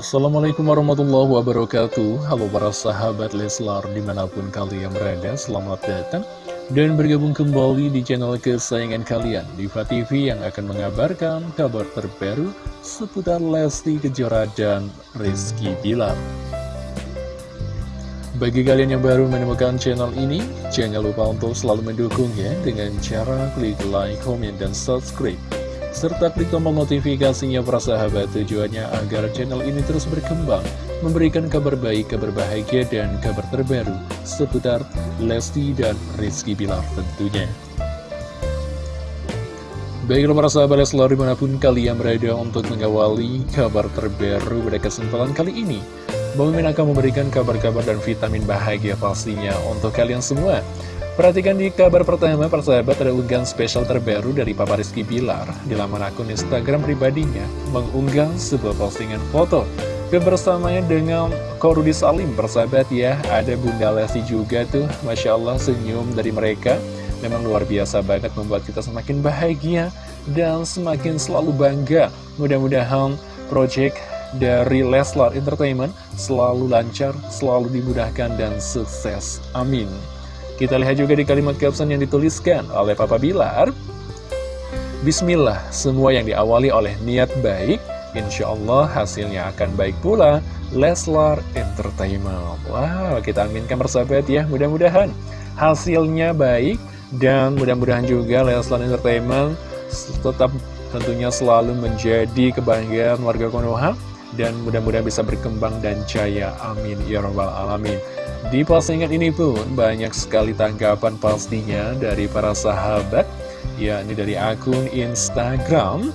Assalamualaikum warahmatullahi wabarakatuh. Halo para sahabat Leslar di mana pun kalian berada Selamat datang dan bergabung kembali di channel kesayangan kalian Diva TV yang akan mengabarkan kabar terbaru seputar Lesti Kejora dan Rizky Bilar. Bagi kalian yang baru menemukan channel ini, jangan lupa untuk selalu mendukungnya dengan cara klik like, comment, dan subscribe serta klik tombol notifikasinya para sahabat tujuannya agar channel ini terus berkembang, memberikan kabar baik, kabar bahagia, dan kabar terbaru seputar Lesti dan Rizky Bilar tentunya. Baiklah para sahabat Leslar di mana pun kalian berada untuk mengawali kabar terbaru pada kesempatan kali ini. Bang akan memberikan kabar-kabar dan vitamin bahagia pastinya untuk kalian semua. Perhatikan di kabar pertama, persahabat ada unggahan spesial terbaru dari Papa Rizky Bilar di laman akun Instagram pribadinya mengunggah sebuah postingan foto kebersamaannya dengan Korudi Salim, persahabat ya. Ada Bunda Lesti juga tuh, Masya Allah senyum dari mereka. Memang luar biasa banget membuat kita semakin bahagia dan semakin selalu bangga. Mudah-mudahan project dari Leslar Entertainment selalu lancar, selalu dimudahkan dan sukses. Amin. Kita lihat juga di kalimat caption yang dituliskan oleh Papa Bilar. Bismillah, semua yang diawali oleh niat baik, insya Allah hasilnya akan baik pula. Leslar Entertainment. Wow, kita aminkan bersahabat ya, mudah-mudahan hasilnya baik. Dan mudah-mudahan juga Leslar Entertainment tetap tentunya selalu menjadi kebanggaan warga Konoha dan mudah-mudahan bisa berkembang dan jaya. Amin. Ya Rabbal Alamin. Di postingan ini pun banyak sekali tanggapan pastinya dari para sahabat, yakni dari akun Instagram.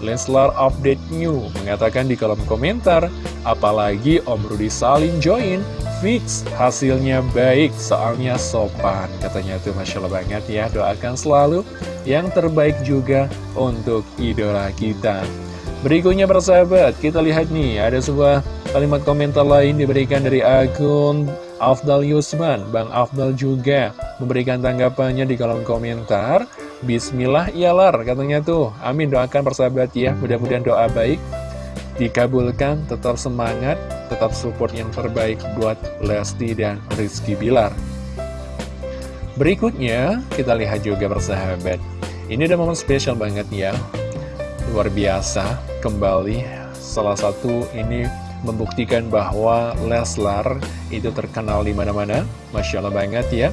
Leslar Update New mengatakan di kolom komentar, apalagi Om Rudi Salim join, fix hasilnya baik, soalnya sopan. Katanya tuh Masya Allah banget ya, doakan selalu yang terbaik juga untuk idola kita. Berikutnya persahabat, kita lihat nih ada sebuah kalimat komentar lain diberikan dari akun Afdal Yusman. Bang Afdal juga memberikan tanggapannya di kolom komentar. Bismillah iyalar katanya tuh. Amin doakan persahabat ya, mudah-mudahan doa baik dikabulkan, tetap semangat, tetap support yang terbaik buat Lesti dan Rizky Bilar. Berikutnya, kita lihat juga persahabat. Ini ada momen spesial banget ya luar biasa kembali. Salah satu ini membuktikan bahwa Leslar itu terkenal di mana-mana. Masya Allah banget ya.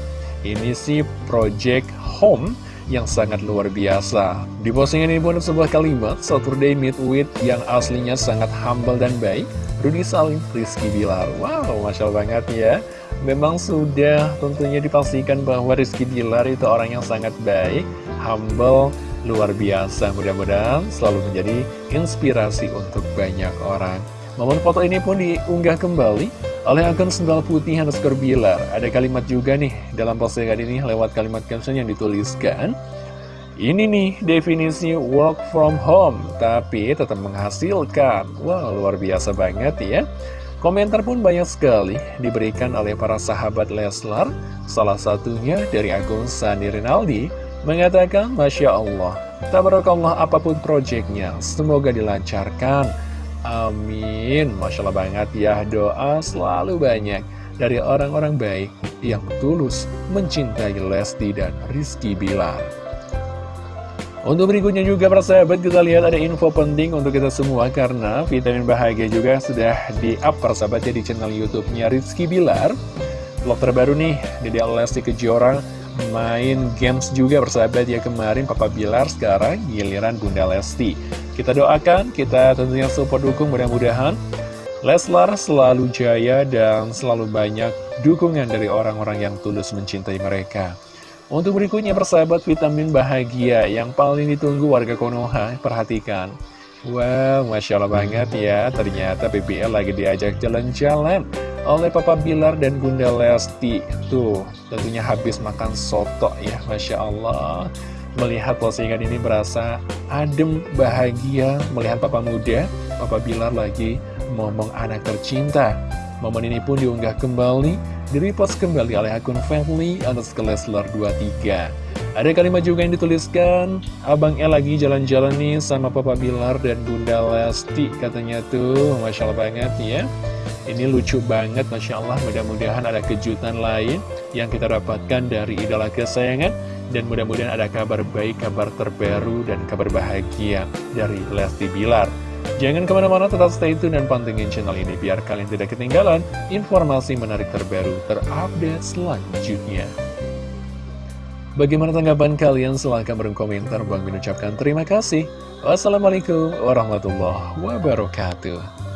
Ini sih Project Home yang sangat luar biasa. Di postingan ini pun sebuah kalimat Saturday Meet With yang aslinya sangat humble dan baik Rudy Salim, Rizky Bilar. Wow, Masya Allah banget ya. Memang sudah tentunya dipastikan bahwa Rizky Bilar itu orang yang sangat baik Humble, luar biasa Mudah-mudahan selalu menjadi inspirasi untuk banyak orang Momen foto ini pun diunggah kembali oleh akun sendal putih underscore bilar Ada kalimat juga nih dalam postingan ini lewat kalimat caption yang dituliskan ini nih definisi work from home, tapi tetap menghasilkan. Wah, wow, luar biasa banget ya. Komentar pun banyak sekali diberikan oleh para sahabat Leslar, salah satunya dari akun Sandi Rinaldi, mengatakan, Masya Allah, tabarakallah apa pun proyeknya, semoga dilancarkan. Amin. Masya Allah banget ya, doa selalu banyak dari orang-orang baik yang tulus mencintai Lesti dan Rizky Bilar. Untuk berikutnya juga persahabat kita lihat ada info penting untuk kita semua karena vitamin bahagia juga sudah di-up persahabatnya di channel YouTube-nya Rizky Bilar. Vlog terbaru nih, Dede Lesti Kejora main games juga persahabat ya kemarin Papa Bilar sekarang giliran Bunda Lesti. Kita doakan kita tentunya support dukung mudah-mudahan Leslar selalu jaya dan selalu banyak dukungan dari orang-orang yang tulus mencintai mereka. Untuk berikutnya persahabat vitamin bahagia yang paling ditunggu warga Konoha perhatikan. Wow, Masya Allah banget ya Ternyata BBL lagi diajak jalan-jalan oleh Papa Bilar dan Bunda Lesti. Tuh, tentunya habis makan soto ya Masya Allah. Melihat postingan ini berasa adem, bahagia. Melihat Papa muda, Papa Bilar lagi ngomong anak tercinta. Momen ini pun diunggah kembali Direpost kembali oleh akun family underscore Leslar 23 Ada kalimat juga yang dituliskan Abang El lagi jalan-jalan nih sama Papa Bilar dan Bunda Lesti Katanya tuh. Masya Allah banget ya. Ini lucu banget Masya Allah Mudah-mudahan ada kejutan lain Yang kita dapatkan dari idola kesayangan. Dan mudah-mudahan ada kabar baik, kabar terbaru Dan kabar bahagia dari Lesti Bilar Jangan ke mana-mana tetap stay tune dan pantengin channel ini biar kalian tidak ketinggalan informasi menarik terbaru terupdate selanjutnya. Bagaimana tanggapan kalian? Silahkan berkomentar. Bang mengucapkan terima kasih. Wassalamualaikum warahmatullahi wabarakatuh.